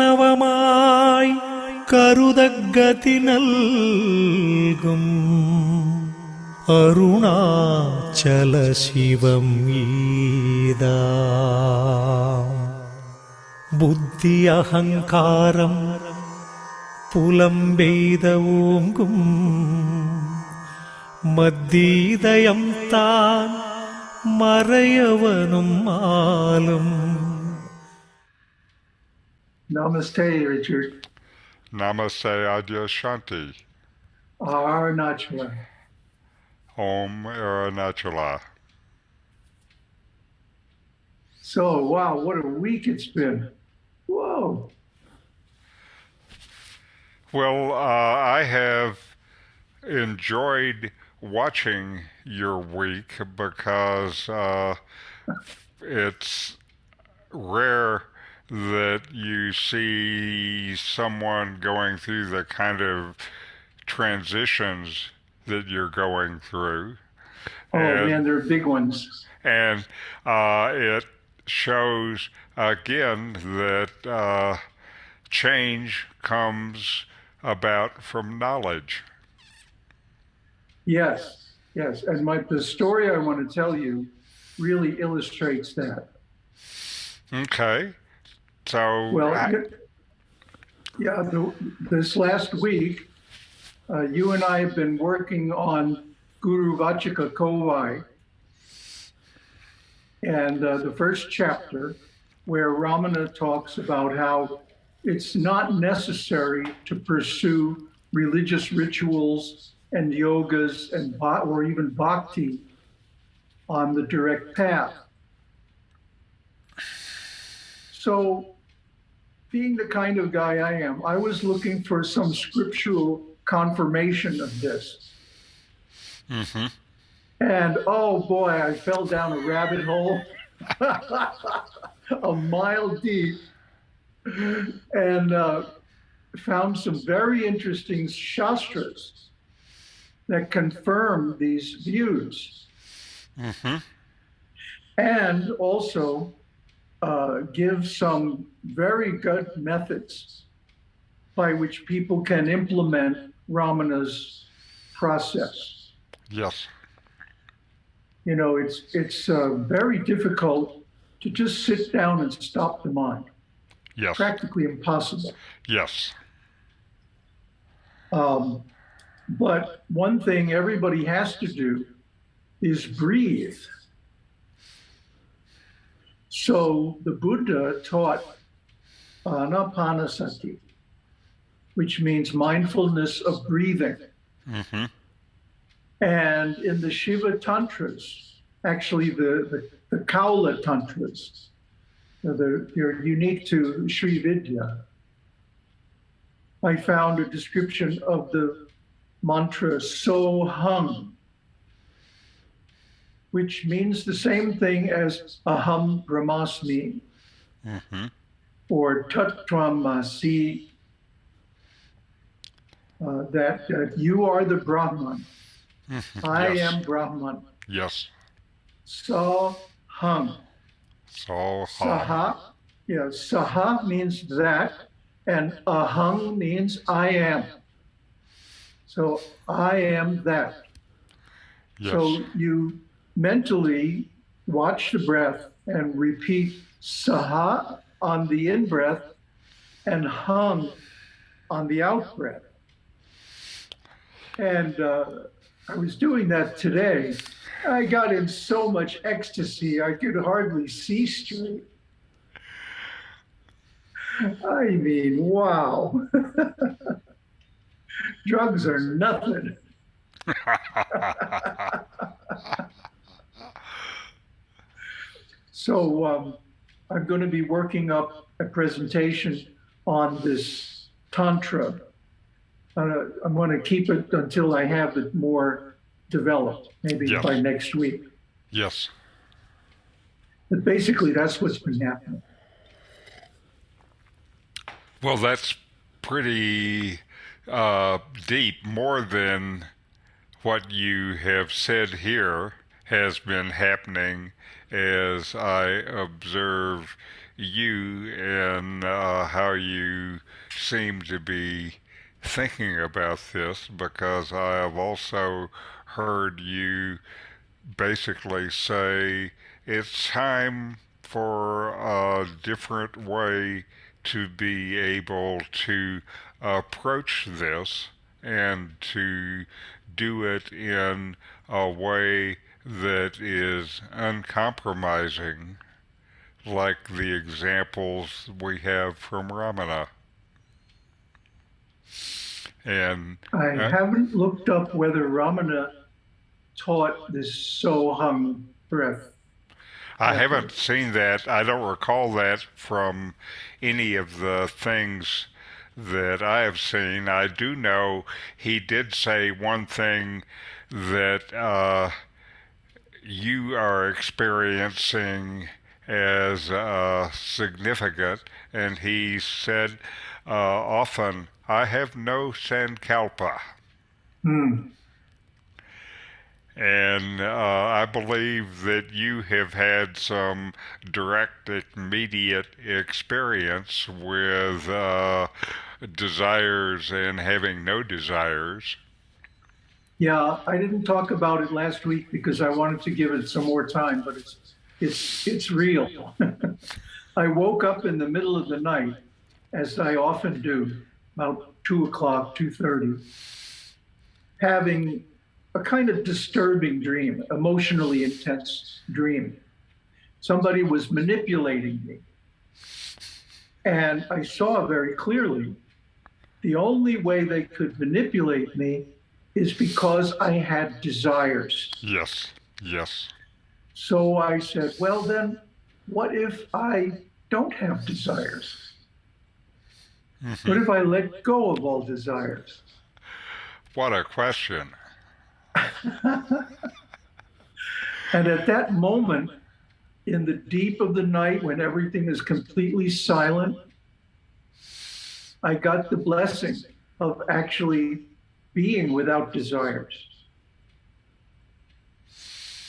കരുണാർണവമായി കരുതഗതി നൽകും അരുണാചല ശിവം ഈദാ ബുദ്ധി അഹങ്കാരം പുലമ്പെയ്ത ഓങ്കും മദ്ദീതയം താൻ മറയവനും ആലും Namaste, Richard. Namaste Adyashanti. Arunachala. Om Arunachala. So, wow, what a week it's been. Whoa. Well, uh, I have enjoyed watching your week because uh, it's rare that you see someone going through the kind of transitions that you're going through. Oh, And- man, they're big ones. and uh, it shows again that uh, change comes about from knowledge. Yes, yes. And my the story I want to tell you really illustrates that. Okay, so Well, I- yeah, the, this last week, uh, you and I have been working on Guru Vachaka Kovai. And uh, the first chapter, where Ramana talks about how it's not necessary to pursue religious rituals and yogas and or even bhakti on the direct path. So being the kind of guy I am, I was looking for some scriptural confirmation of this. Mhm. And oh boy, I fell down a rabbit hole a mile deep and uh, found some very interesting shastras that confirm these views Mhm. and also uh, give some very good methods by which people can implement Ramana's process. yes, You know, it's it's uh, very difficult to just sit down and stop the mind. yes, Practically impossible. yes, Um, but one thing everybody has to do is breathe. So the Buddha taught anapanasati, which means mindfulness of breathing. Mhm. And in the Shiva Tantras, actually the, the, the Kaula Tantras, they're, they're unique to Sri Vidya. I found a description of the mantra So Hum, which means the same thing as Aham Brahmasmi Mhm. or Tattvamasi, uh, that, that you are the Brahman. Mhm. I yes. am Brahman. yes. So hum. So ha. Saha. Yeah, saha means that, and aham means I am. So I am that. Yes. So you mentally watch the breath and repeat saha on the in breath and hum on the out breath. And uh, I was doing that today. I got in so much ecstasy, I could hardly see straight. I mean, wow. Drugs are nothing. So um, I'm going to be working up a presentation on this tantra. Uh, I'm going to keep it until I have it more developed, maybe Yes. by next week. yes. But basically, that's what's been happening. Well, that's pretty uh, deep, more than what you have said here has been happening as I observe you and uh, how you seem to be thinking about this because I have also heard you basically say it's time for a different way to be able to approach this and to do it in a way that is uncompromising, like the examples we have from Ramana. And I uh, haven't looked up whether Ramana taught this Soham breath. I haven't seen that. I don't recall that from any of the things that I have seen. I do know he did say one thing that uh, you are experiencing as uh, significant, and he said uh, often, I have no sankalpa. Hmm. And uh, I believe that you have had some direct, immediate experience with uh, desires and having no desires. Yeah, I didn't talk about it last week because I wanted to give it some more time, but it's it's it's real. I woke up in the middle of the night, as I often do, about two o'clock, two thirty, having a kind of disturbing dream, emotionally intense dream. Somebody was manipulating me. And I saw very clearly the only way they could manipulate me is because I had desires. Yes, yes. So I said, well, then what if I don't have desires? What if I let go of all desires? What a question. And at that moment, in the deep of the night when everything is completely silent, I got the blessing of actually being without desires.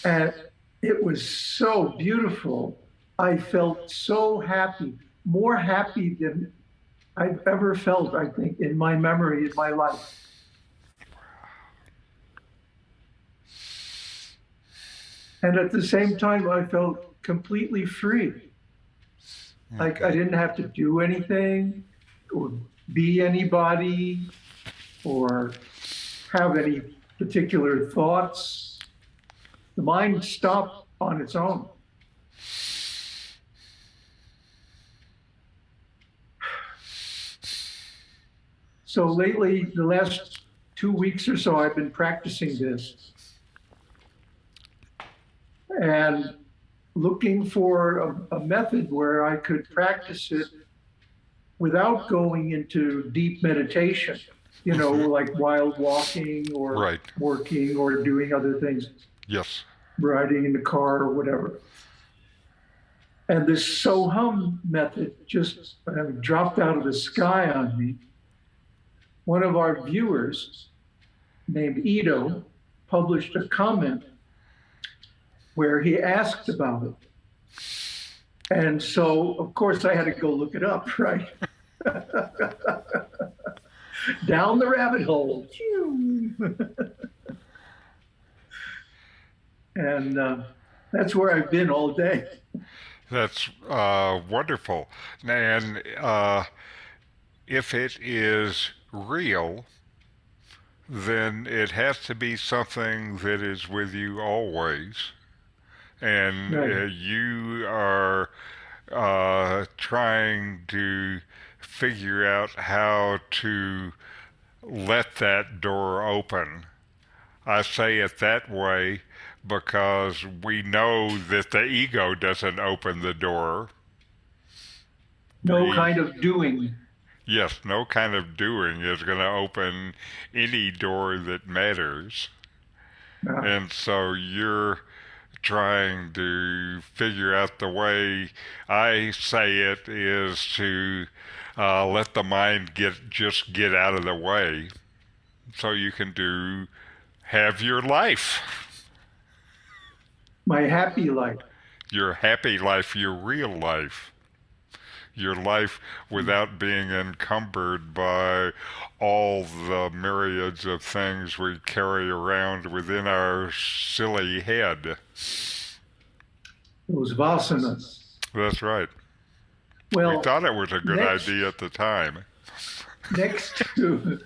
And it was so beautiful. I felt so happy, more happy than I've ever felt, I think, in my memory, in my life. And at the same time, I felt completely free. Like I didn't have to do anything or be anybody or have any particular thoughts. The mind stopped on its own. So lately, the last two weeks or so, I've been practicing this and looking for a, a method where I could practice it without going into deep meditation, you know, like while walking or Right. working or doing other things, Yes. riding in the car or whatever. And this Sohum method just uh, dropped out of the sky on me. One of our viewers named Ito published a comment where he asked about it. And so, of course, I had to go look it up, right? Down the rabbit hole. and uh, that's where I've been all day. That's uh, wonderful. And uh, if it is real, then it has to be something that is with you always. And Right. uh, you are uh, trying to figure out how to let that door open. I say it that way because we know that the ego doesn't open the door. No Breathe. kind of doing. Yes, no kind of doing is going to open any door that matters. And so you're trying to figure out the way I say it is to uh, let the mind get just get out of the way so you can do have your life. my happy life. Your happy life, your real life. Your life without being encumbered by all the myriads of things we carry around within our silly head. Those vasanas. That's right. Well, we thought it was a good next- idea at the time. next to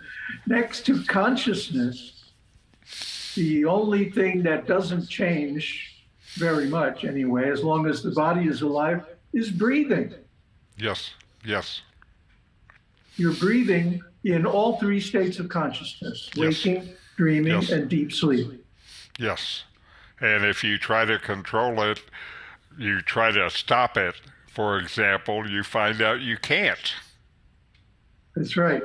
next to consciousness, the only thing that doesn't change very much anyway, as long as the body is alive, is breathing. Yes, yes, You're breathing in all three states of consciousness Yes. waking, dreaming, Yes. and deep sleep. yes. And if you try to control it, you try to stop it, for example, you find out you can't. That's right.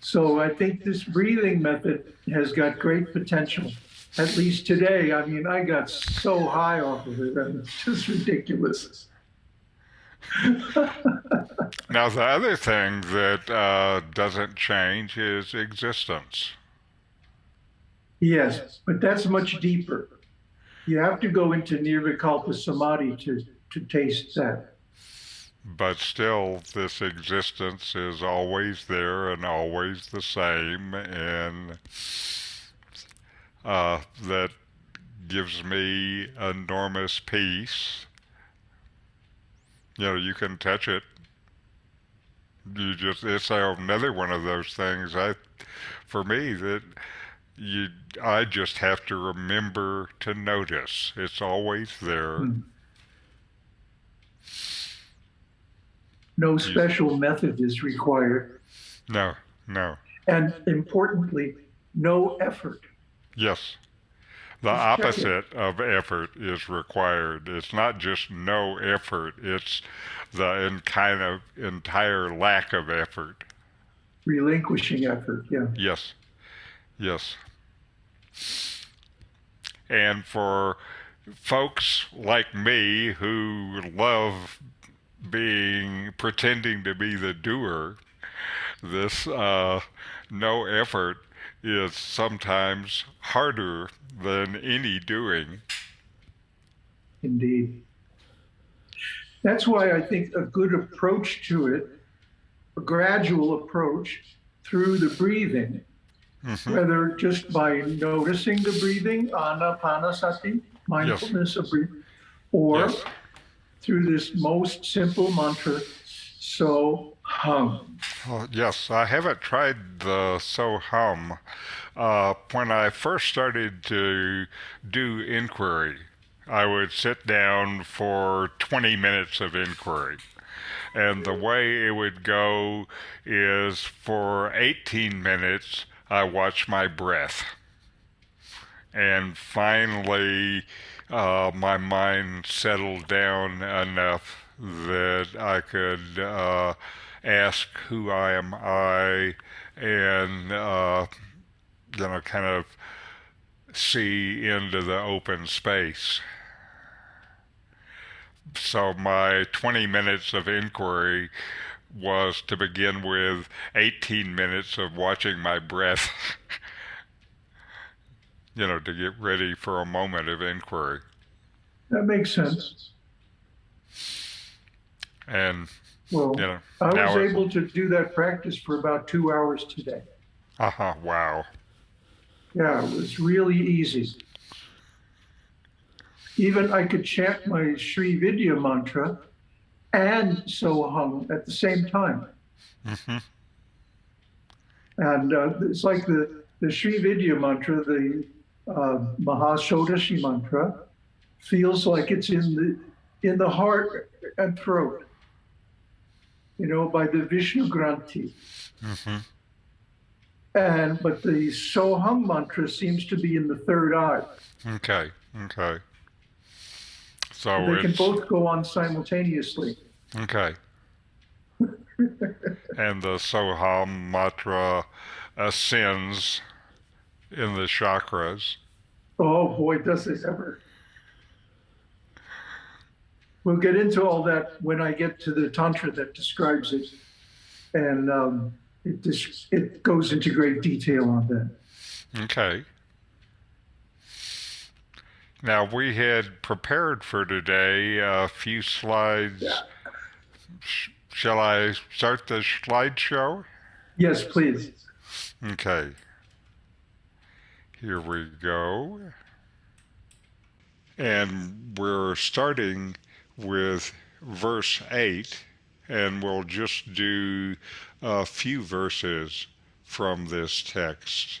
So I think this breathing method has got great potential. At least today, I mean, I got so high off of it, and it's just ridiculous. Now, the other thing that uh, doesn't change is existence. Yes, but that's much deeper. You have to go into Nirvikalpa Samadhi to, to taste that. But still, this existence is always there and always the same, and uh, that gives me enormous peace. You know, you can touch it. You just, it's another one of those things. I, for me, that you, I just have to remember to notice. It's always there. Hmm. No special method is required. No, no. And importantly, no effort. Yes. The Just opposite of effort is required. It's not just no effort, it's the in kind of entire lack of effort. Relinquishing effort, yeah. Yes. Yes. And for folks like me who love being pretending to be the doer, this uh, no effort is sometimes harder than any doing. Indeed. That's why I think a good approach to it, a gradual approach through the breathing, Mhm. whether just by noticing the breathing, anapanasati, mindfulness of breathing, or Yes. through this most simple mantra, so hum. Oh, yes, I haven't tried the So Hum. Uh, when I first started to do inquiry, I would sit down for 20 minutes of inquiry. And the way it would go is for 18 minutes, I watch my breath. And finally, uh, my mind settled down enough that I could uh, ask who I am I and uh, you know kind of see into the open space. So my 20 minutes of inquiry was to begin with 18 minutes of watching my breath. you know, to get ready for a moment of inquiry. That makes sense. And, Well, you know, I was able to do that practice for about two hours today. uh-huh, wow. Yeah, it was really easy. Even I could chant my Sri Vidya mantra and Soham at the same time. hmm And uh, it's like the, the Sri Vidya mantra, the uh, Mahashodashi mantra, feels like it's in the in the heart and throat. You know, by the Vishnu Granthi. hmm And but the Soham mantra seems to be in the third eye. Okay, okay. So they can both go on simultaneously. okay. and the Soham mantra ascends in the chakras. Oh boy, does it ever. We'll get into all that when I get to the Tantra that describes it. And um, it, it goes into great detail on that. Okay. Now we had prepared for today a few slides. Yeah. Sh- shall I start the slideshow? Yes, please. Okay. Here we go. And we're starting with verse 8, and we'll just do a few verses from this text.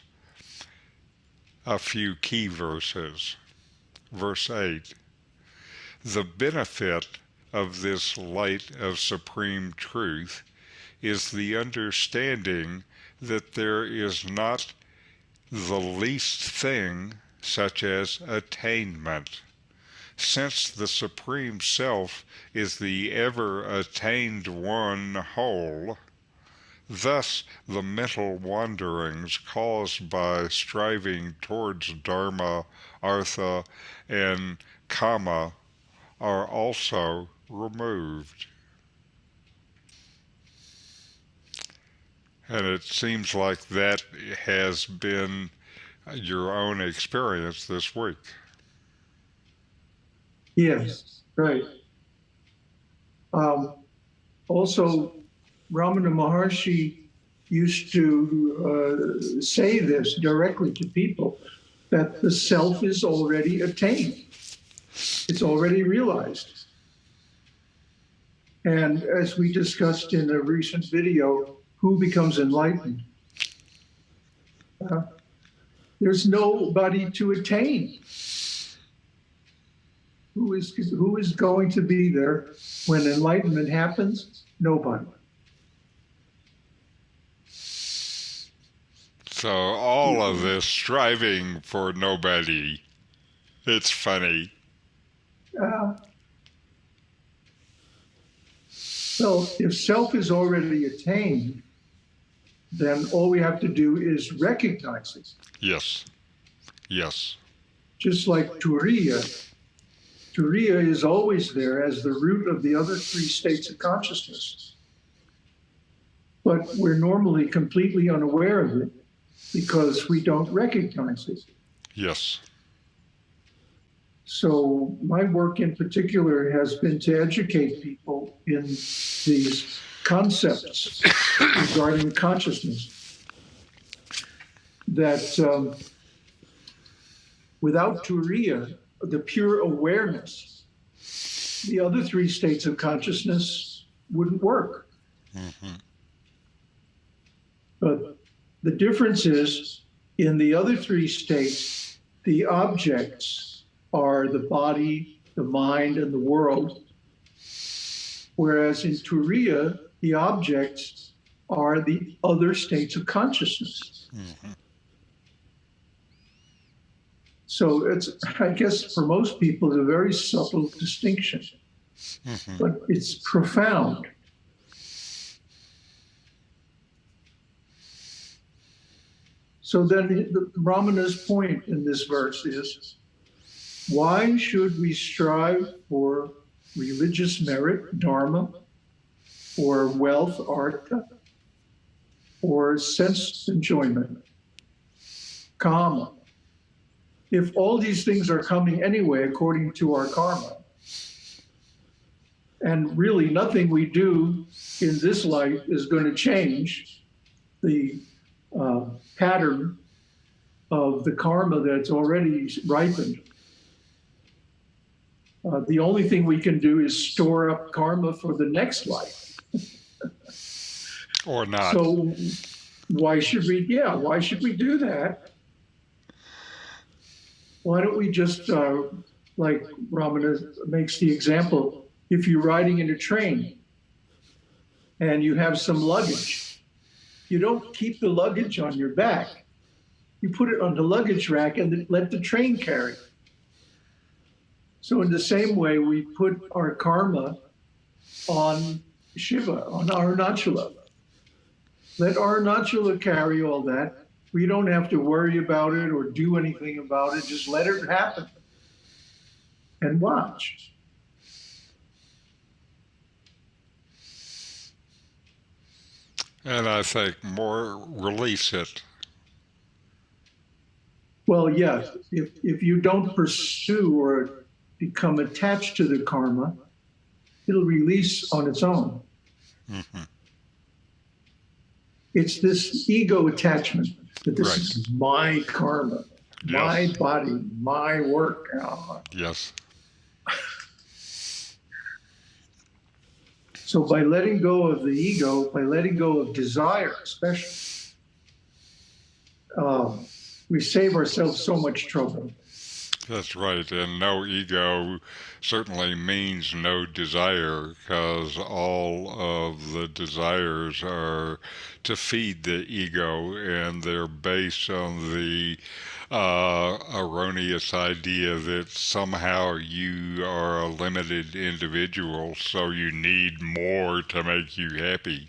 A few key verses. Verse 8 The benefit of this light of supreme truth is the understanding that there is not the least thing such as attainment. Since the Supreme Self is the ever attained one whole, thus the mental wanderings caused by striving towards Dharma, Artha, and Kama are also removed. And it seems like that has been your own experience this week. Yes, right. Um, also, Ramana Maharshi used to uh, say this directly to people that the self is already attained, it's already realized. And as we discussed in a recent video, who becomes enlightened? Uh, there's nobody to attain. Who is who is going to be there when enlightenment happens? Nobody. So all of this striving for nobody, it's funny. Uh, so if self is already attained, then all we have to do is recognize it. Yes. Yes. Just like Turiya, Turiya is always there as the root of the other three states of consciousness. But we're normally completely unaware of it because we don't recognize it. Yes. So my work in particular has been to educate people in these concepts regarding consciousness. That um, without Turiya, the pure awareness, the other three states of consciousness wouldn't work. But the difference is in the other three states, the objects are the body, the mind, and the world. Whereas in Turiya, the objects are the other states of consciousness. Mm-hmm. So it's, I guess, for most people, it's a very subtle distinction, mm-hmm. but it's profound. So then the, Ramana's point in this verse is why should we strive for religious merit, dharma, or wealth, artha, or sense enjoyment, kama? If all these things are coming anyway according to our karma, and really nothing we do in this life is going to change the uh, pattern of the karma that's already ripened. Uh, the only thing we can do is store up karma for the next life. Or not. So why should we? Yeah, why should we do that? Why don't we just, uh, like Ramana makes the example, if you're riding in a train and you have some luggage, you don't keep the luggage on your back. You put it on the luggage rack and let the train carry. So in the same way, we put our karma on Shiva, on Arunachala. Let Arunachala carry all that. We don't have to worry about it or do anything about it. Just let it happen and watch. And I think more release it. Well, yes. If if you don't pursue or become attached to the karma, it'll release on its own. Mm-hmm. It's this ego attachment that this Right. is my karma, my body, my work. Yes. So by letting go of the ego, by letting go of desire, especially, um, we save ourselves so much trouble. That's right. And no ego certainly means no desire because all of the desires are to feed the ego and they're based on the uh, erroneous idea that somehow you are a limited individual, so you need more to make you happy.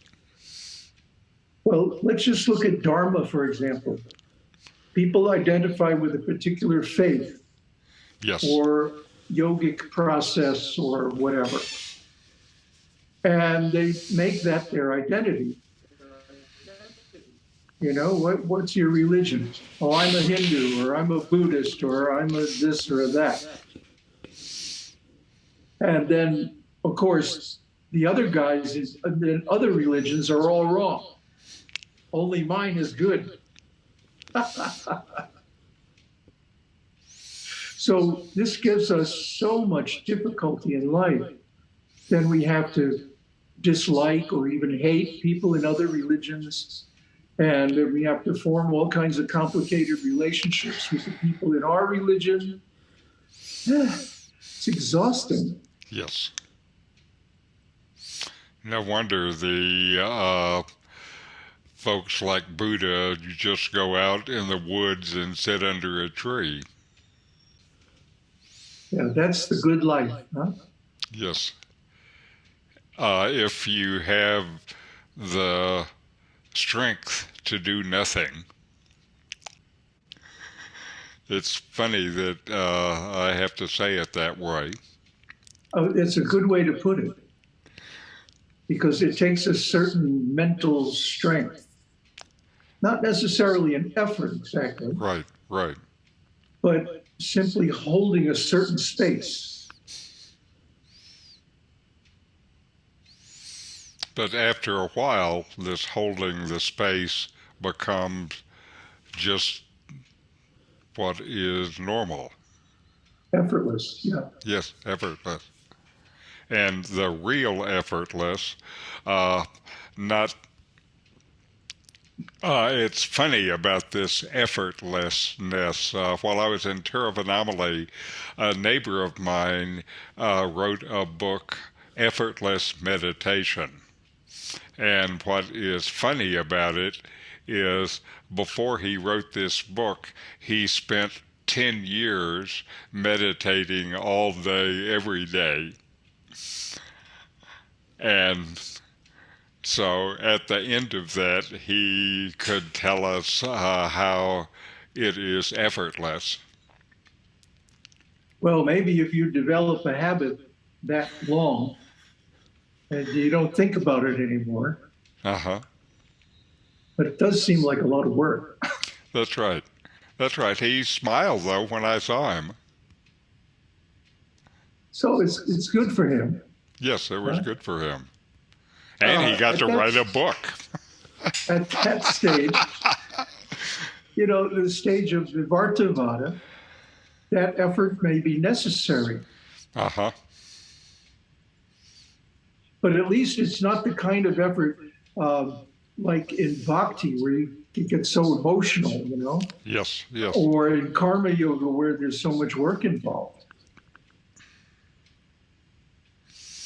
Well, let's just look at Dharma, for example. People identify with a particular faith Yes. or yogic process or whatever. And they make that their identity. You know, what, what's your religion? Oh, I'm a Hindu or I'm a Buddhist or I'm a this or that. And then, of course, the other guys is, uh, the other religions are all wrong. Only mine is good. So this gives us so much difficulty in life. Then we have to dislike or even hate people in other religions. And we have to form all kinds of complicated relationships with the people in our religion. It's exhausting. Yes. No wonder the uh, folks like Buddha just go out in the woods and sit under a tree. Yeah, that's the good life. Huh? Yes. Uh, if you have the strength to do nothing. It's funny that uh, I have to say it that way. Oh, it's a good way to put it. Because it takes a certain mental strength. Not necessarily an effort exactly, Right, right. but simply holding a certain space. But after a while, this holding the space becomes just what is normal. Effortless, yeah. Yes, effortless. And the real effortless, uh, not. Uh, it's funny about this effortlessness. Uh, while I was in Tiruvannamalai, a neighbor of mine uh, wrote a book, Effortless Meditation. And what is funny about it is before he wrote this book, he spent 10 years meditating all day, every day. And so at the end of that, he could tell us uh, how it is effortless. Well, maybe if you develop a habit that long and you don't think about it anymore, Uh huh. but it does seem like a lot of work. That's right. That's right. He smiled though when I saw him. So it's it's good for him. Yes, it was Right. good for him. And he Uh, got to that's- write a book. At that stage, you know, the stage of Vivartavada, that effort may be necessary, Uh huh. But at least it's not the kind of effort um, like in bhakti where you get so emotional, you know, Yes, yes. or in karma yoga where there's so much work involved.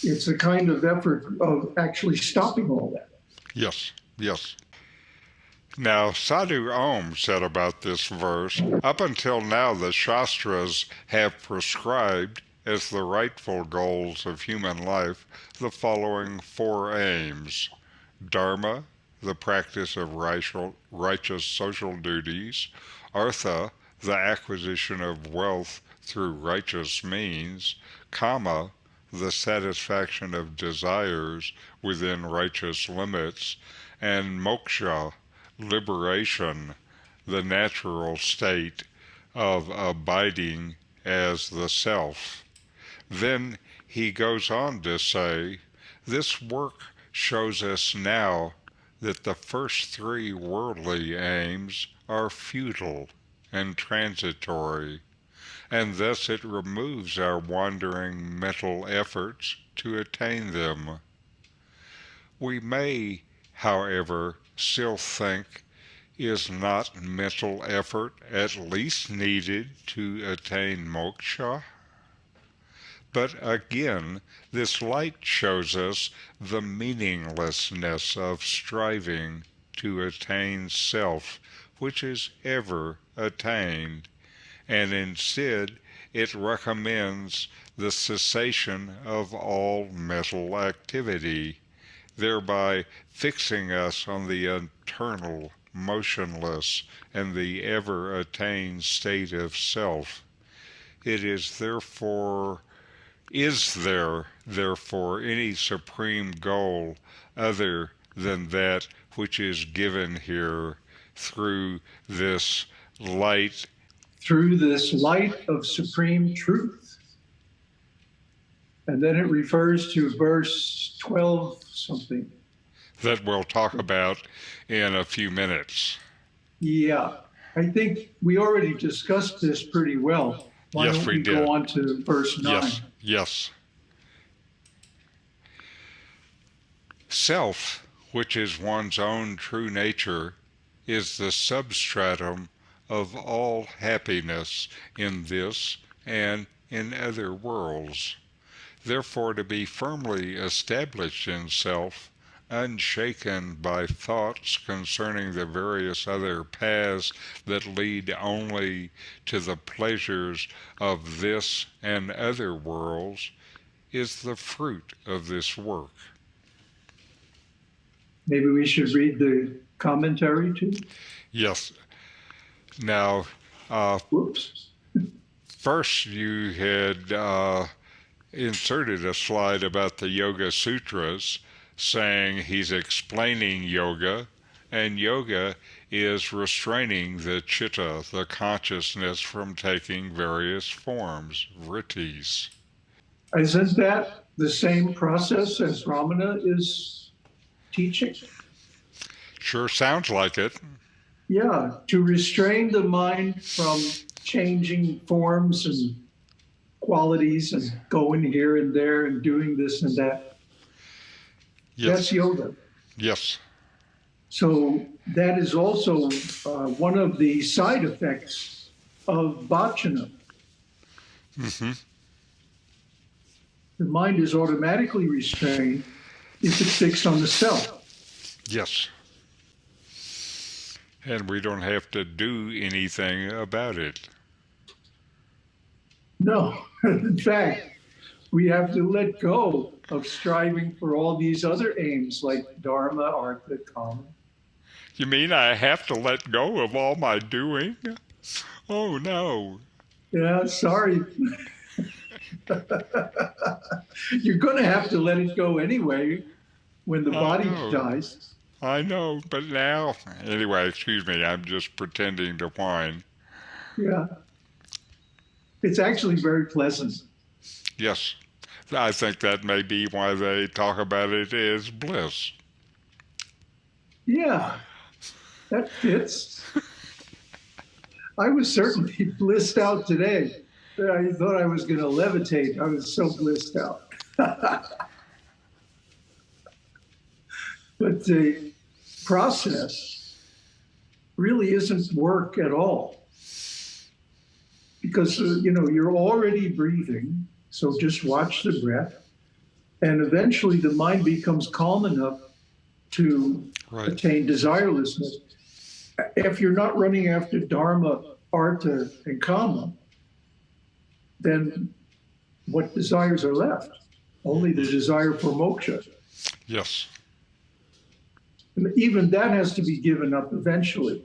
It's a kind of effort of actually stopping all that. Yes, yes. Now, Sadhu Om said about this verse Up until now, the Shastras have prescribed as the rightful goals of human life the following four aims. Dharma, the practice of righteous social duties, Artha, the acquisition of wealth through righteous means, Kama, the satisfaction of desires within righteous limits, and moksha, liberation, the natural state of abiding as the self. Then he goes on to say, This work shows us now that the first three worldly aims are futile and transitory, and thus it removes our wandering mental efforts to attain them. We may, however, still think is not mental effort at least needed to attain moksha? But again, this light shows us the meaninglessness of striving to attain self, which is ever attained, and instead it recommends the cessation of all mental activity, thereby fixing us on the eternal, motionless, and the ever attained state of self. It is therefore is there, therefore, any supreme goal other than that which is given here through this light? Through this light of supreme truth. And then it refers to verse 12 something. That we'll talk about in a few minutes. Yeah, I think we already discussed this pretty well. Why yes, don't we, we did. go on to verse 9? Yes, yes. Self, which is one's own true nature, is the substratum of all happiness in this and in other worlds. Therefore, to be firmly established in self, unshaken by thoughts concerning the various other paths that lead only to the pleasures of this and other worlds, is the fruit of this work. Maybe we should read the commentary too? Yes. Now, uh, Whoops. first you had uh, inserted a slide about the Yoga Sutras, saying he's explaining yoga, and yoga is restraining the chitta, the consciousness, from taking various forms, vrittis. Isn't that the same process as Ramana is teaching? Sure sounds like it. Yeah, to restrain the mind from changing forms and qualities and going here and there and doing this and that. Yes. That's yoga. Yes. So that is also uh, one of the side effects of bhajana. hmm The mind is automatically restrained if it's fixed on the self. Yes. And we don't have to do anything about it. No, in fact, we have to let go of striving for all these other aims like dharma, artha, kama. You mean I have to let go of all my doing? Oh no. Yeah, sorry. You're going to have to let it go anyway when the I body know. dies. I know, but now. Anyway, excuse me, I'm just pretending to whine. Yeah. It's actually very pleasant. Yes. I think that may be why they talk about it as bliss. Yeah, that fits. I was certainly blissed out today. I thought I was going to levitate. I was so blissed out. but the process really isn't work at all. Because, uh, you know, you're already breathing, so just watch the breath. And eventually the mind becomes calm enough to Right. attain desirelessness. If you're not running after dharma, artha, and kama, then what desires are left? Only the desire for moksha. Yes. And even that has to be given up eventually.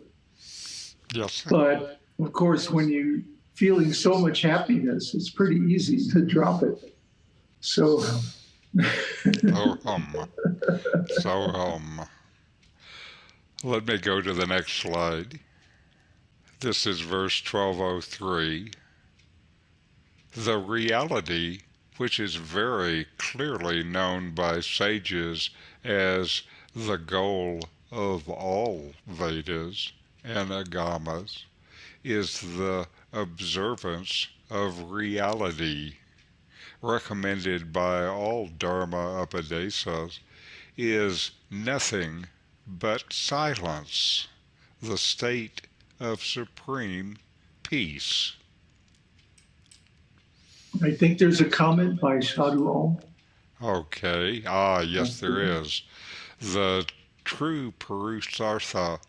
Yes. But of course, when you're feeling so much happiness, it's pretty easy to drop it. So, So hum. So hum. Let me go to the next slide. This is verse 1203. The reality, which is very clearly known by sages as the goal of all Vedas and Agamas, is the observance of reality, recommended by all Dharma Upadesas, is nothing but silence, the state of supreme peace. I think there's a comment by Sadhu Om. Okay, ah, yes, there is. The true Purusartha,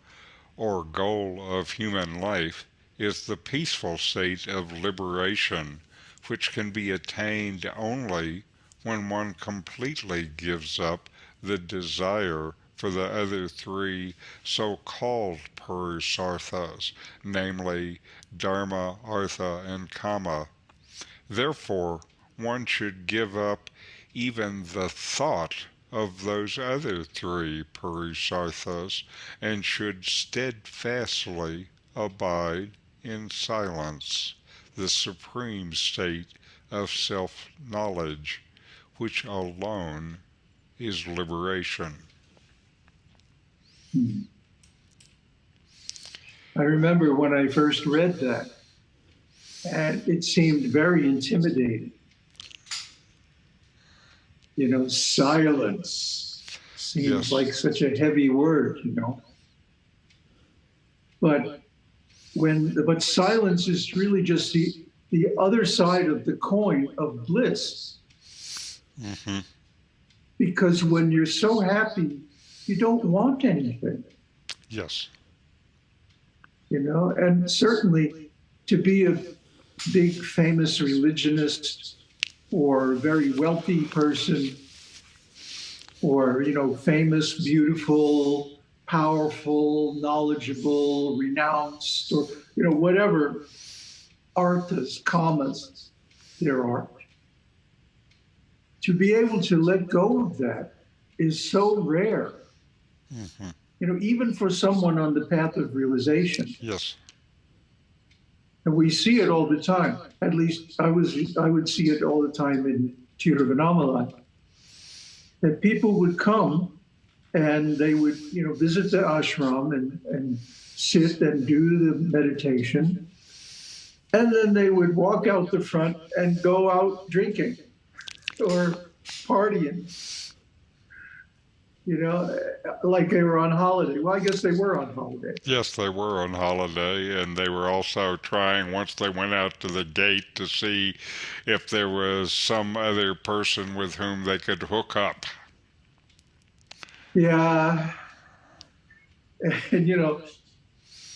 or goal of human life, is the peaceful state of liberation, which can be attained only when one completely gives up the desire for the other three so-called Purusarthas, namely Dharma, Artha, and Kama. Therefore, one should give up even the thought of those other three Purusarthas and should steadfastly abide in silence, the supreme state of self-knowledge, which alone is liberation. Hmm. I remember when I first read that, and it seemed very intimidating. You know, silence seems Yes. like such a heavy word, you know. But when but silence is really just the the other side of the coin of bliss. hmm Because when you're so happy, you don't want anything. Yes. you know, and certainly to be a big famous religionist or very wealthy person or, you know, famous, beautiful, powerful, knowledgeable, renounced, or, you know, whatever arthas, kamas there are. To be able to let go of that is so rare. hmm You know, even for someone on the path of realization. Yes. And we see it all the time. At least I was I would see it all the time in Tiruvannamalai. That people would come and they would, you know, visit the ashram and, and sit and do the meditation. And then they would walk out the front and go out drinking or partying. You know, like they were on holiday. Well, I guess they were on holiday. Yes, they were on holiday, and they were also trying, once they went out to the gate, to see if there was some other person with whom they could hook up. Yeah. And, you know,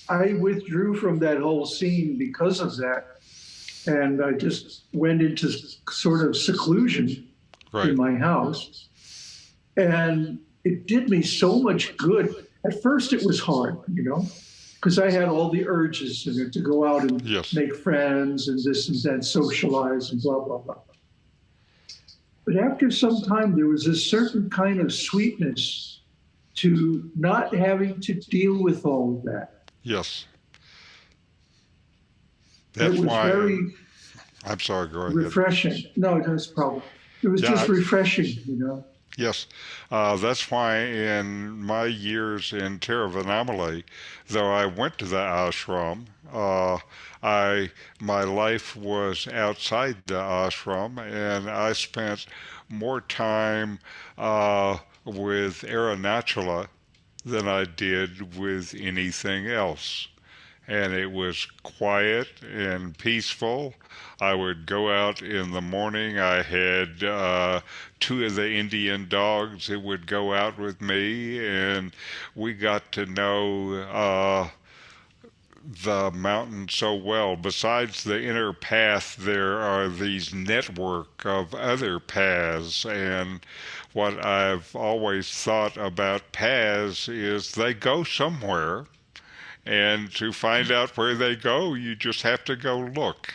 I withdrew from that whole scene because of that. And I just went into sort of seclusion Right. in my house. And it did me so much good. At first, it was hard, you know, because I had all the urges you know, to go out and Yes. make friends and this and that, socialize and blah, blah, blah. But after some time, there was a certain kind of sweetness to not having to deal with all of that. Yes. it That's was why. very I'm sorry, go ahead. refreshing. No, that's a problem. It was Yeah, just refreshing, you know. Yes, uh, that's why in my years in Tiruvannamalai, though I went to the ashram, uh, I my life was outside the ashram, and I spent more time uh, with Arunachala than I did with anything else. And it was quiet and peaceful. I would go out in the morning. I had uh, two of the Indian dogs that would go out with me, and we got to know uh, the mountain so well. Besides the inner path, there are these network of other paths, and what I've always thought about paths is they go somewhere, and to find out where they go, you just have to go look.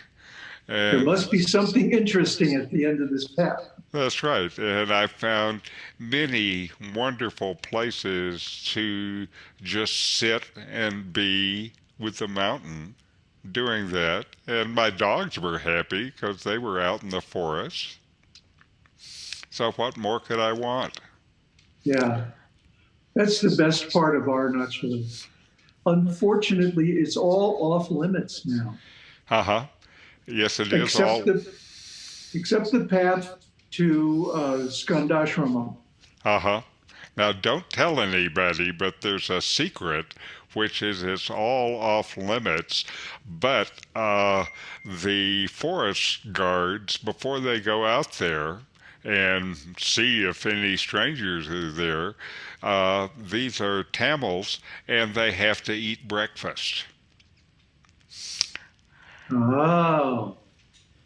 There must be something interesting at the end of this path. that's right. And I found many wonderful places to just sit and be with the mountain doing that, and my dogs were happy because they were out in the forest. So what more could I want? Yeah. That's the best part of Arunachala. Unfortunately, it's all off limits now, Uh huh. Yes, it is all. except the, except the path to uh, Skandashrama. Uh huh. Now, don't tell anybody, but there's a secret, which is it's all off limits. But uh, the forest guards, before they go out there and see if any strangers are there, uh, these are Tamils, and they have to eat breakfast. Oh,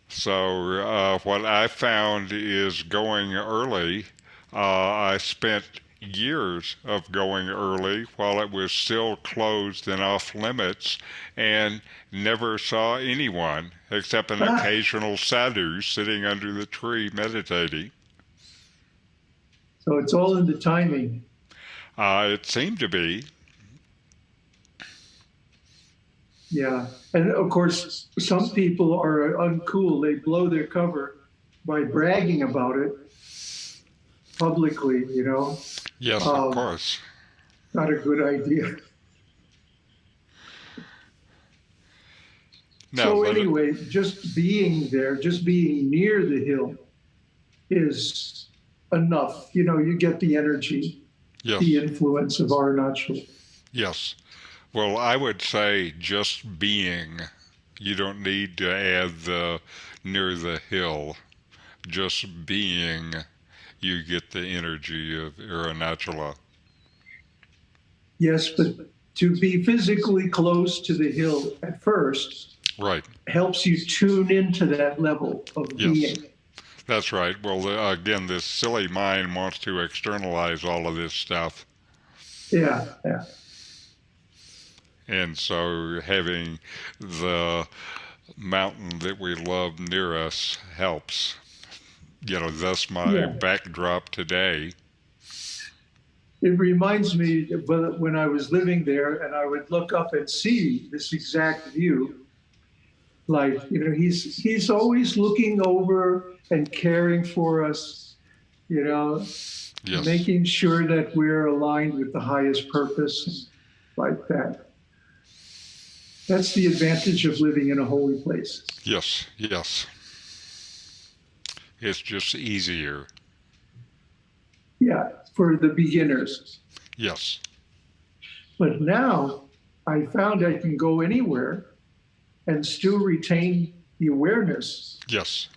So uh, what I found is going early. Uh, I spent years of going early while it was still closed and off limits, and never saw anyone except an Ah. occasional sadhu sitting under the tree meditating. so it's all in the timing. Uh, it seemed to be. Yeah. And of course, some people are uncool. They blow their cover by bragging about it publicly, you know. Yes, Um, of course. Not a good idea. No, so but it- anyway, just being there, just being near the hill is enough. You know, you get the energy, yes. the influence of Arunachal. Yes. Well, I would say just being. You don't need to add the near the hill. Just being, you get the energy of Arunachala. Yes, but to be physically close to the hill at first Right. helps you tune into that level of Yes. being. That's right. Well, the, again, this silly mind wants to externalize all of this stuff. Yeah, yeah. And so having the mountain that we love near us helps. You know, thus my Yeah. backdrop today. It reminds me when I was living there and I would look up and see this exact view. Like, you know, he's he's always looking over and caring for us, you know, Yes. making sure that we're aligned with the highest purpose like that. That's the advantage of living in a holy place. Yes, yes. It's just easier. Yeah, for the beginners. Yes, But now I found I can go anywhere and still retain the awareness yes,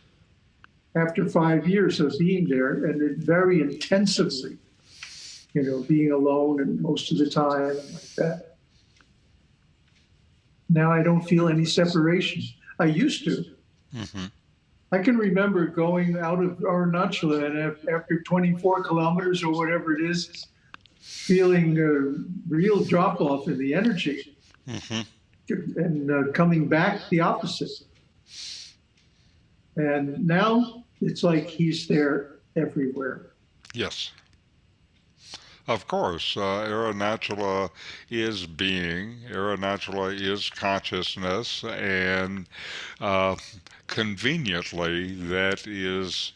after five years of being there and it very intensively, you know, being alone and most of the time like that. Now I don't feel any separation. I used to. hmm I can remember going out of Arunachala and after 24 kilometers or whatever it is, feeling a real drop off in the energy hmm and uh, coming back the opposite. And now it's like he's there everywhere. yes. Of course, uh, Arunachala is being, Arunachala is consciousness, and uh, conveniently, that is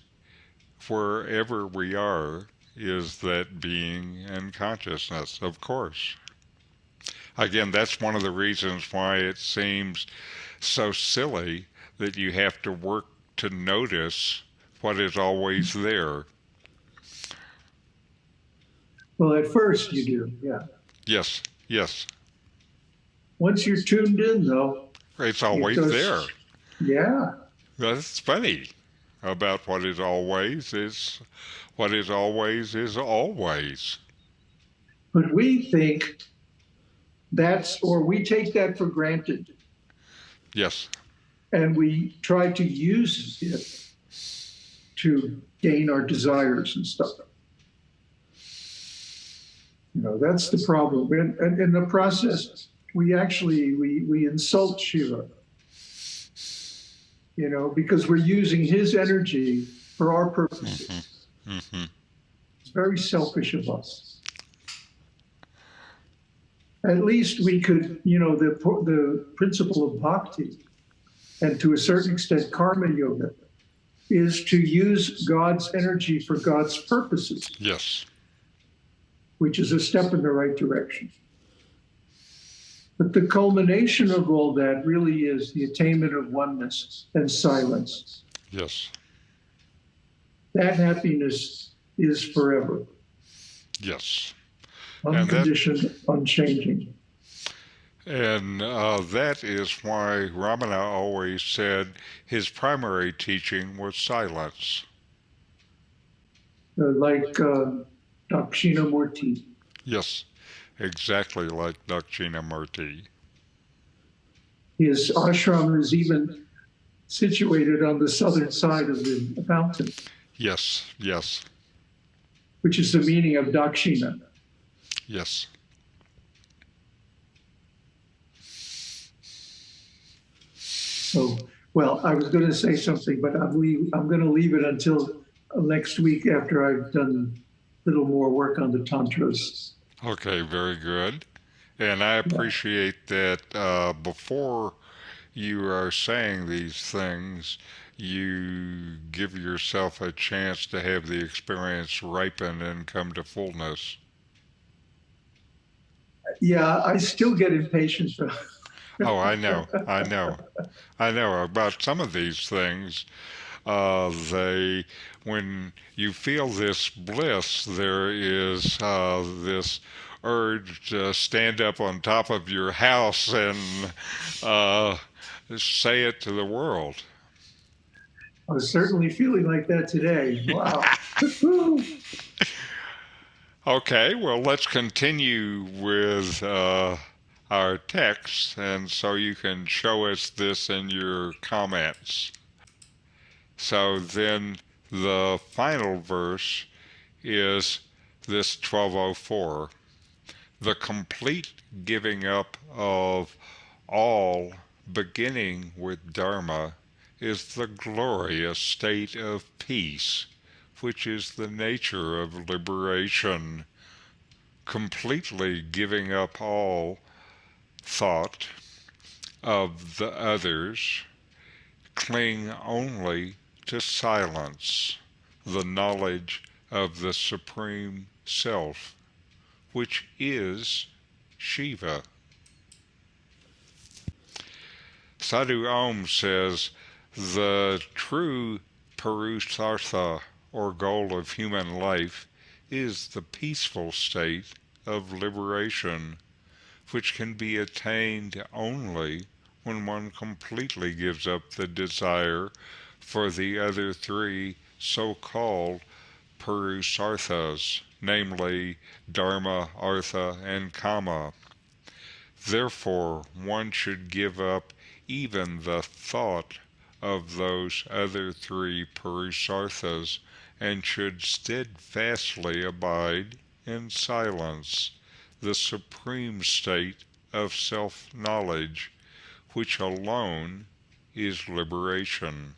wherever we are, is that being and consciousness, of course. Again, that's one of the reasons why it seems so silly that you have to work to notice what is always there. Well, at first you do, yeah. Yes, yes. Once you're tuned in, though, It's always does- there. yeah, That's funny about what is always is what is always is always. but we think that's, or we take that for granted Yes, and we try to use it to gain our desires and stuff. You know, that's the problem. And, and in the process, we actually we, we insult Shiva. You know, because we're using his energy for our purposes. hmm It's very selfish of us. at least we could, you know, the, the principle of bhakti and to a certain extent karma yoga is to use God's energy for God's purposes, Yes. Which is a step in the right direction. But the culmination of all that really is the attainment of oneness and silence. Yes. That happiness is forever, Yes. And that- unconditioned, unchanging. And uh, that is why Ramana always said his primary teaching was silence. Uh, like uh, Dakshinamurti. Yes, exactly like Dakshina Dakshinamurti. His ashram is even situated on the southern side of the mountain, Yes, yes, which is the meaning of Dakshina. yes. So, well, I was going to say something, but I'm leave, I'm going to leave it until next week after I've done little more work on the tantras. Okay, very good. And I appreciate that uh, before you are saying these things, you give yourself a chance to have the experience ripen and come to fullness. Yeah, I still get impatient. Oh, I know, I know, I know about some of these things. Uh, they, when you feel this bliss, there is uh, this urge to stand up on top of your house and uh, say it to the world. I was certainly feeling like that today. Wow. Okay, well, let's continue with uh, our text, and so you can show us this in your comments. So then the final verse is this 1204 the complete giving up of all, beginning with Dharma, is the glorious state of peace which is the nature of liberation, completely giving up all thought of the others, cling only to silence, the knowledge of the Supreme Self, which is Shiva. Sadhu Om says, the true Purusartha or goal of human life is the peaceful state of liberation, which can be attained only when one completely gives up the desire for the other three so-called Purusarthas, namely Dharma, Artha, and Kama. Therefore, one should give up even the thought of those other three Purusarthas and should steadfastly abide in silence, the supreme state of self-knowledge, which alone is liberation.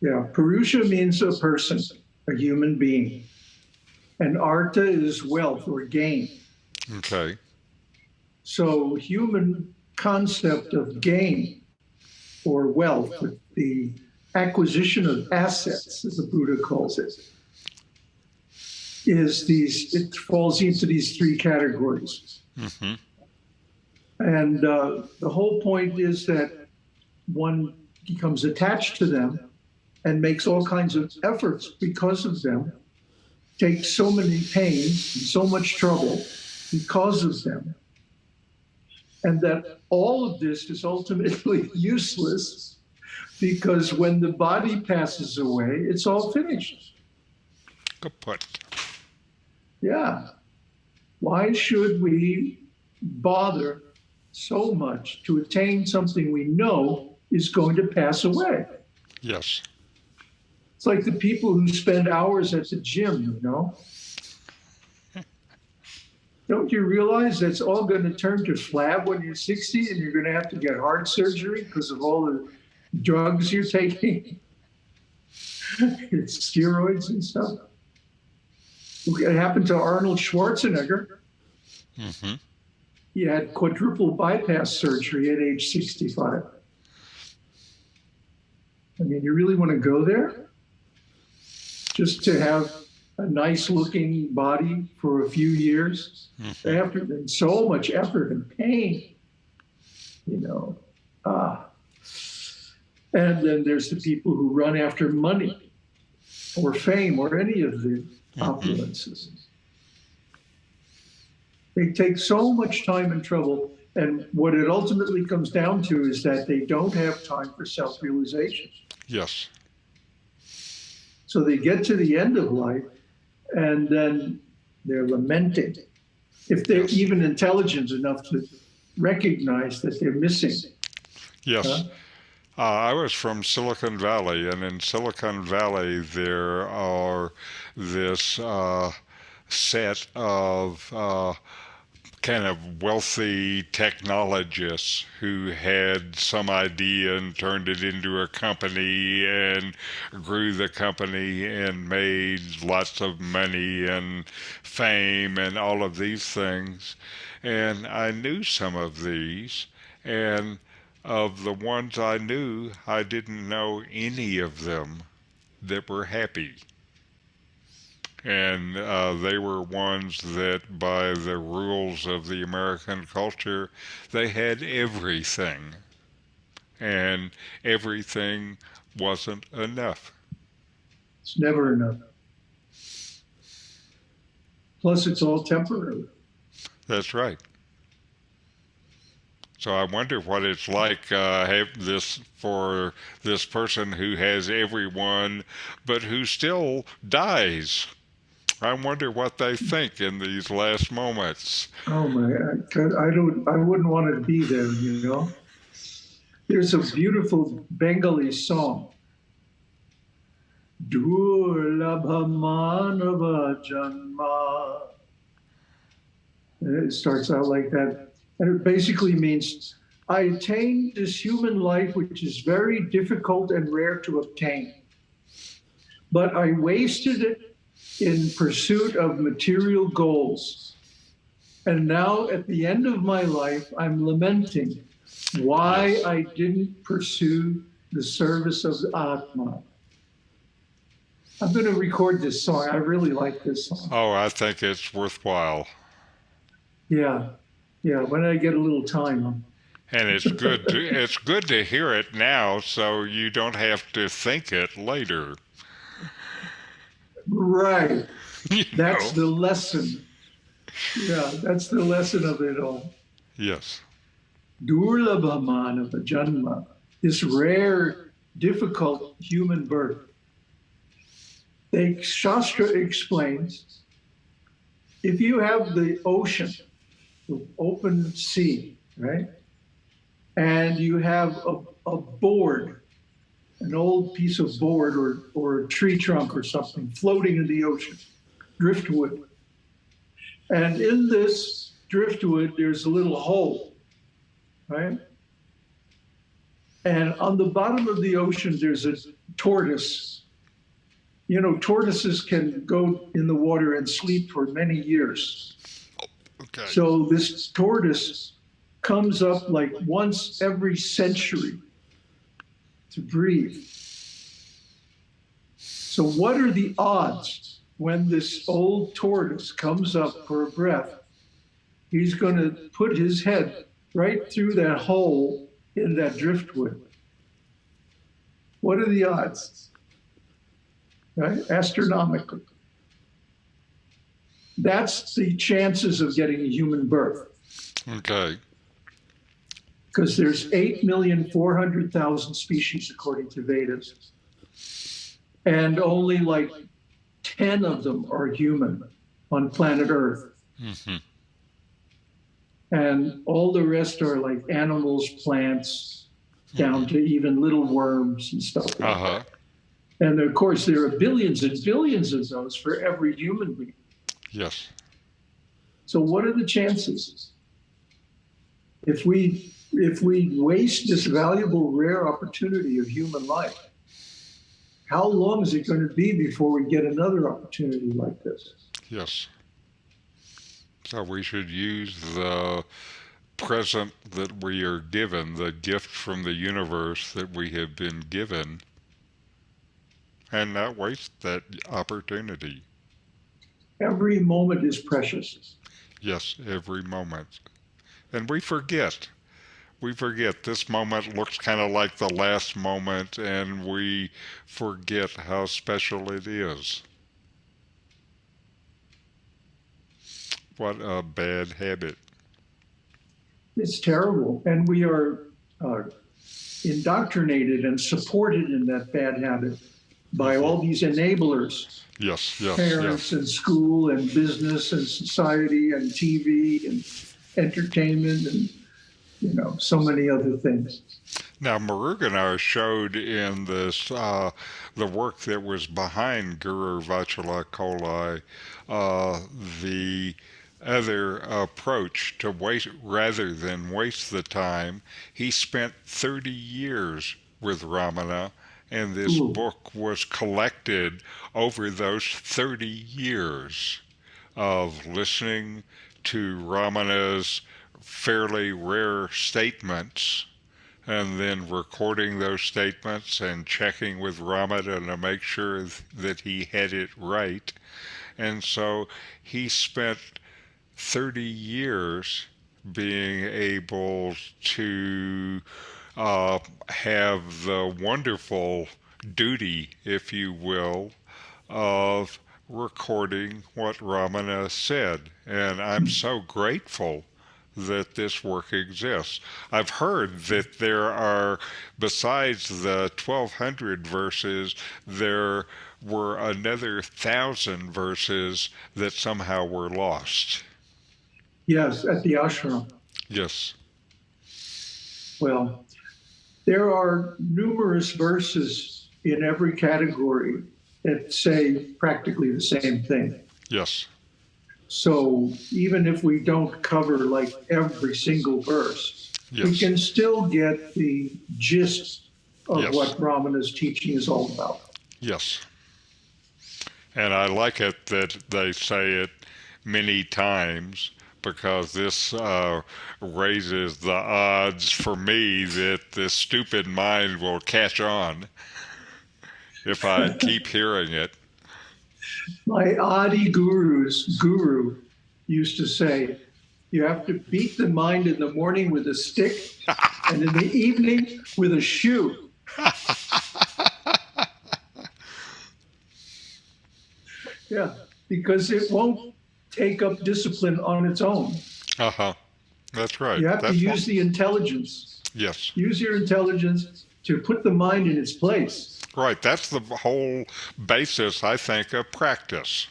Yeah, Purusha means a person, a human being. And Artha is wealth or gain. Okay, So human concept of gain or wealth, the acquisition of assets, as the Buddha calls it, is these, it falls into these three categories. hmm And uh, the whole point is that one becomes attached to them and makes all kinds of efforts because of them, takes so many pains and so much trouble because of them. And that all of this is ultimately useless because when the body passes away, it's all finished. Good point. Yeah. Why should we bother so much to attain something we know is going to pass away? Yes, It's like the people who spend hours at the gym, you know? Don't you realize that's all going to turn to flab when you're 60 and you're going to have to get heart surgery because of all the drugs you're taking? it's steroids and stuff. It happened to Arnold Schwarzenegger. hmm He had quadruple bypass surgery at age 65. I mean, you really want to go there? Just to have a nice looking body for a few years after so much effort and pain, you know. Ah. And then there's the people who run after money or fame or any of the opulences. They take so much time and trouble. And what it ultimately comes down to is that they don't have time for self realization. Yes. So they get to the end of life and then they're lamenting. If they're even intelligent enough to recognize that they're missing. Yes. Huh? Uh, I was from Silicon Valley, and in Silicon Valley, there are this uh, set of uh, kind of wealthy technologists who had some idea and turned it into a company and grew the company and made lots of money and fame and all of these things. And I knew some of these, and of the ones I knew, I didn't know any of them that were happy. And uh, they were ones that, by the rules of the American culture, they had everything. And everything wasn't enough. It's never enough. Plus, it's all temporary. That's right. So I wonder what it's like uh, have this for this person who has everyone, but who still dies. I wonder what they think in these last moments. Oh my! I, I don't. I wouldn't want to be there. You know. There's a beautiful Bengali song. Durlabha manava janma. It starts out like that, and it basically means I attained this human life, which is very difficult and rare to obtain. But I wasted it in pursuit of material goals. And now, at the end of my life, I'm lamenting why I didn't pursue the service of the Atma. I'm going to record this song. I really like this song. Oh, I think it's worthwhile. Yeah, yeah. When I get a little time, And it's good to it's good to hear it now so you don't have to think it later. Right? That's know? the lesson. Yeah, that's the lesson of it all. Yes. Durlabha manava janma, this rare, difficult human birth. The Shastra explains if you have the ocean, the open sea, right? And you have a, a board, an old piece of board or, or a tree trunk or something floating in the ocean, driftwood. And in this driftwood, there's a little hole, right? And on the bottom of the ocean, there's a tortoise. You know, tortoises can go in the water and sleep for many years. Okay. So this tortoise comes up like once every century to breathe. So, what are the odds when this old tortoise comes up for a breath? He's going to put his head right through that hole in that driftwood. What are the odds? Right? Astronomical. That's the chances of getting a human birth Okay. Because there's 8,400,000 species according to Vedas. And only like 10 of them are human on planet Earth. hmm And all the rest are like animals, plants, down to even little worms and stuff. like Uh huh. that. And of course, there are billions and billions of those for every human being. Yes. So what are the chances? If we if we waste this valuable rare opportunity of human life, how long is it going to be before we get another opportunity like this? Yes. So we should use the present that we are given, the gift from the universe that we have been given, and not waste that opportunity. Every moment is precious. Yes, every moment. And we forget. We forget this moment looks kind of like the last moment, and we forget how special it is. What a bad habit. It's terrible. And we are uh, indoctrinated and supported in that bad habit by all these enablers Yes, yes, parents yes. and school and business and society and TV and entertainment and you know so many other things. Now, Muruganar showed in this uh, the work that was behind Guru Vachaka uh, the other approach to waste rather than waste the time. He spent 30 years with Ramana, and this Ooh. book was collected over those 30 years of listening to Ramana's fairly rare statements and then recording those statements and checking with Ramana to make sure that he had it right. And so he spent 30 years being able to uh, have the wonderful duty, if you will, of recording what Ramana said. And I'm so grateful that this work exists. I've heard that there are, besides the 1200 verses, there were another thousand verses that somehow were lost. Yes, at the ashram. Yes, Well, there are numerous verses in every category that say practically the same thing. yes, So even if we don't cover like every single verse, we can still get the gist of Yes. what Ramana's teaching is all about. yes. And I like it that they say it many times because this uh, raises the odds for me that this stupid mind will catch on if I keep hearing it. My Adi gurus guru used to say, you have to beat the mind in the morning with a stick and in the evening with a shoe. yeah, because it won't take up discipline on its own. Uh huh. That's right. You have to That's use the intelligence. yes. Use your intelligence to put the mind in its place. Right. That's the whole basis, I think, of practice.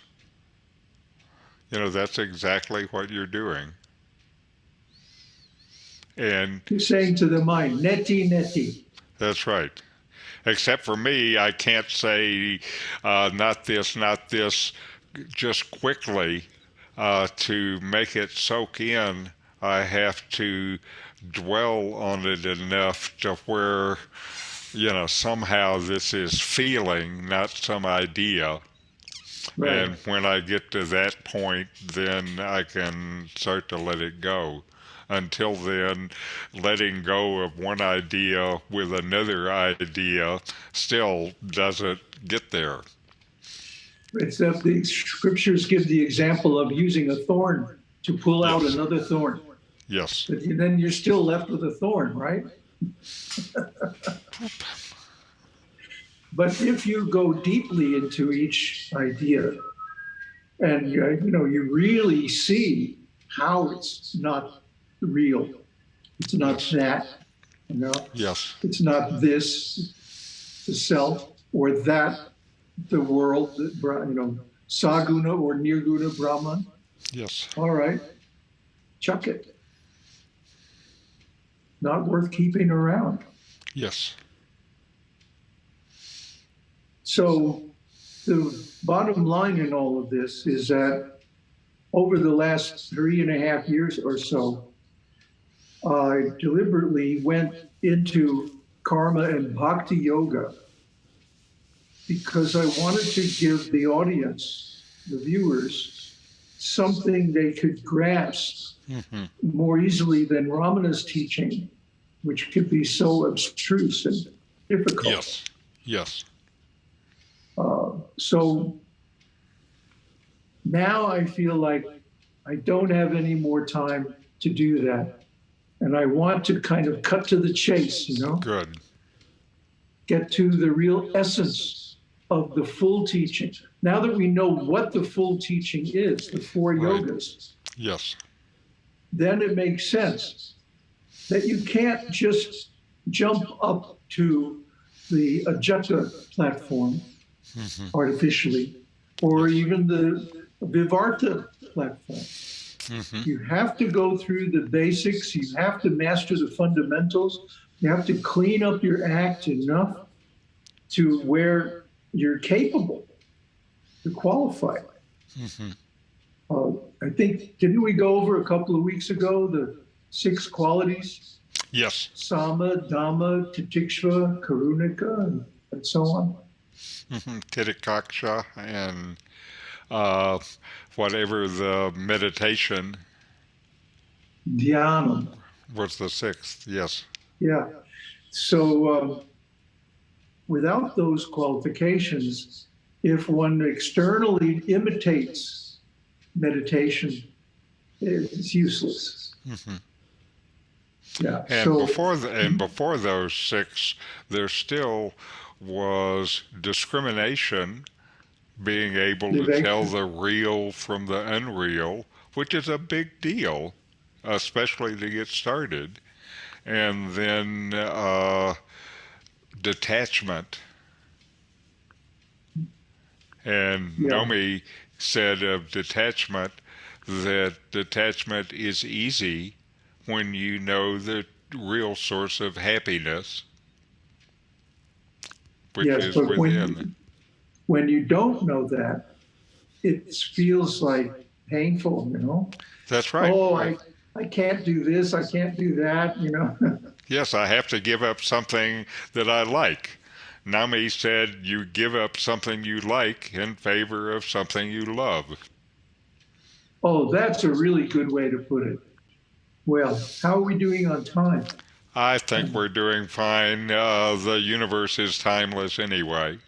You know, that's exactly what you're doing. And You're saying to the mind, neti, neti. that's right. Except for me, I can't say uh, not this, not this, just quickly uh, to make it soak in. I have to dwell on it enough to where, you know, somehow this is feeling, not some idea. Right. And when I get to that point, then I can start to let it go. Until then, letting go of one idea with another idea still doesn't get there. Except the scriptures give the example of using a thorn to pull out another thorn. Yes, But then you're still left with a thorn, right? But if you go deeply into each idea and uh, you know you really see how it's not real, it's not that, you know, yes, it's not this, the self, or that, the world, you know, Saguna or Nirguna Brahman. yes, All right, chuck it. Not worth keeping around. yes, So, the bottom line in all of this is that over the last three and a half years or so, I deliberately went into karma and bhakti yoga because I wanted to give the audience, the viewers, something they could grasp hmm more easily than Ramana's teaching, which could be so abstruse and difficult. Yes. Yes. Uh, so now I feel like I don't have any more time to do that. And I want to kind of cut to the chase, you know, Good. get to the real essence of the full teaching. Now that we know what the full teaching is, the four Right. yogas, Yes. Then it makes sense that you can't just jump up to the Ajata platform hmm artificially, or even the Vivarta platform. hmm You have to go through the basics, you have to master the fundamentals, you have to clean up your act enough to where you're capable to qualify. hmm Uh, I think, didn't we go over a couple of weeks ago the six qualities? Yes. Sama, Dhamma, Titiksha, Karunika, and, and so on. hmm Titikaksha and uh, whatever the meditation Dhyanam. was the sixth. Yes. Yeah. So um, without those qualifications, if one externally imitates meditation, is useless. hmm Yeah. And so before the, and before those six, there still was discrimination, being able to tell the real from the unreal, which is a big deal, especially to get started. And then uh, detachment. And Yeah. Nomi said of detachment that detachment is easy when you know the real source of happiness, which yes, is but when within. you, when you don't know that, it feels like painful, you know. That's right. Oh, I, I can't do this, I can't do that, you know. Yes, I have to give up something that I like. Nami said you give up something you like in favor of something you love. oh, that's a really good way to put it. Well, how are we doing on time? I think we're doing fine. Uh, the universe is timeless anyway.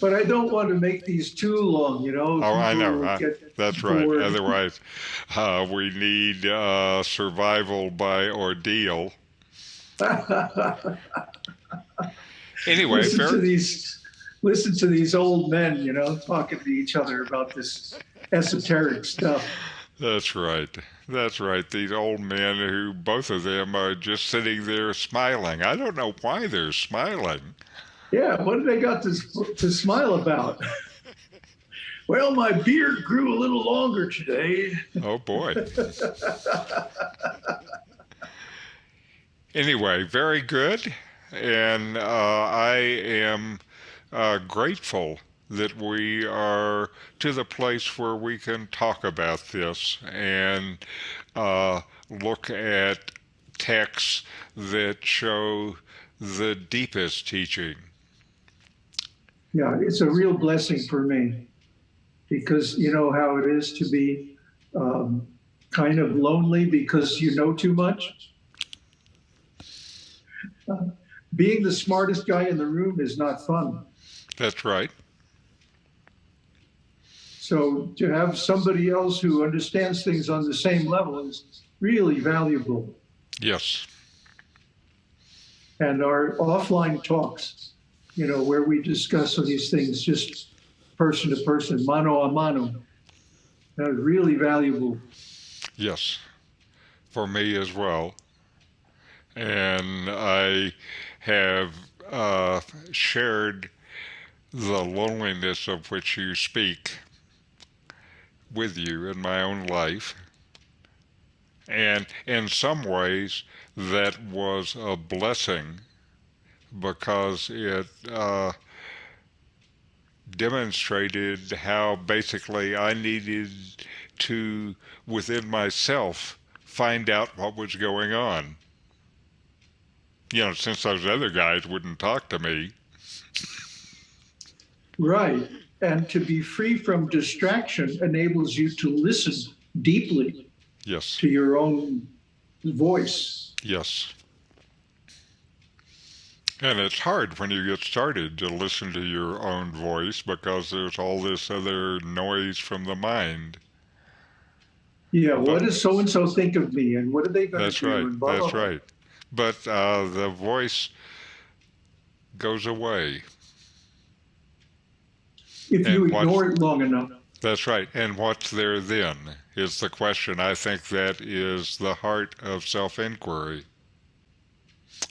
But I don't want to make these too long, you know. Oh, I know. I- That's right. Otherwise, uh, we need uh, survival by ordeal. Anyway, listen fair, to these, listen to these old men, you know, talking to each other about this esoteric stuff. That's right. That's right. These old men who both of them are just sitting there smiling. I don't know why they're smiling. Yeah, what have they got to to smile about? well, my beard grew a little longer today. Oh boy. anyway, very good. And uh, I am uh, grateful that we are to the place where we can talk about this and uh, look at texts that show the deepest teaching. Yeah, it's a real blessing for me because you know how it is to be um, kind of lonely because you know too much. Being the smartest guy in the room is not fun. That's right. So to have somebody else who understands things on the same level is really valuable. Yes. And our offline talks, you know, where we discuss these things just person to person, mano a mano, that is really valuable. Yes, for me as well. And I have uh, shared the loneliness of which you speak with you in my own life. And in some ways, that was a blessing because it uh, demonstrated how basically I needed to, within myself, find out what was going on. You know, since those other guys wouldn't talk to me. Right. And to be free from distraction enables you to listen deeply Yes. to your own voice. Yes. And it's hard when you get started to listen to your own voice because there's all this other noise from the mind. Yeah, what does so and so think of me, and what are they going to do? right. That's blah, blah. right. But uh, the voice goes away. If you And ignore it long enough, That's right. And what's there then is the question. I think that is the heart of self inquiry.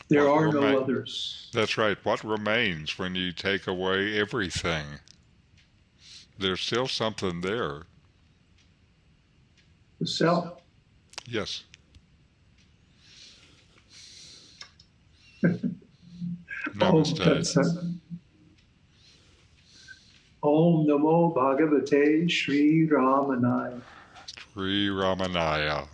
there What are no others. That's right. What remains when you take away everything? There's still something there. The self. Yes. Namaste. Om Namo Bhagavate Sri Ramanaya. Sri Ramanaya.